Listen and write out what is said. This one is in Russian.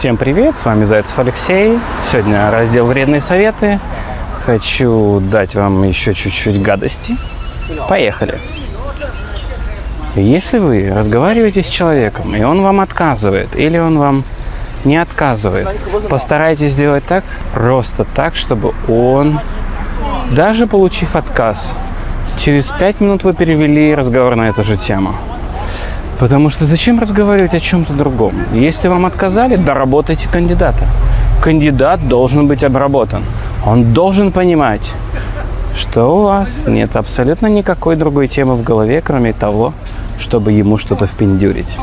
Всем привет, с вами Зайцев Алексей. Сегодня раздел «Вредные советы». Хочу дать вам еще чуть-чуть гадости. Поехали. Если вы разговариваете с человеком, и он вам отказывает, или он вам не отказывает, постарайтесь сделать так, просто так, чтобы он, даже получив отказ, через пять минут вы перевели разговор на эту же тему. Потому что зачем разговаривать о чем-то другом? Если вам отказали, доработайте кандидата. Кандидат должен быть обработан. Он должен понимать, что у вас нет абсолютно никакой другой темы в голове, кроме того, чтобы ему что-то впендюрить.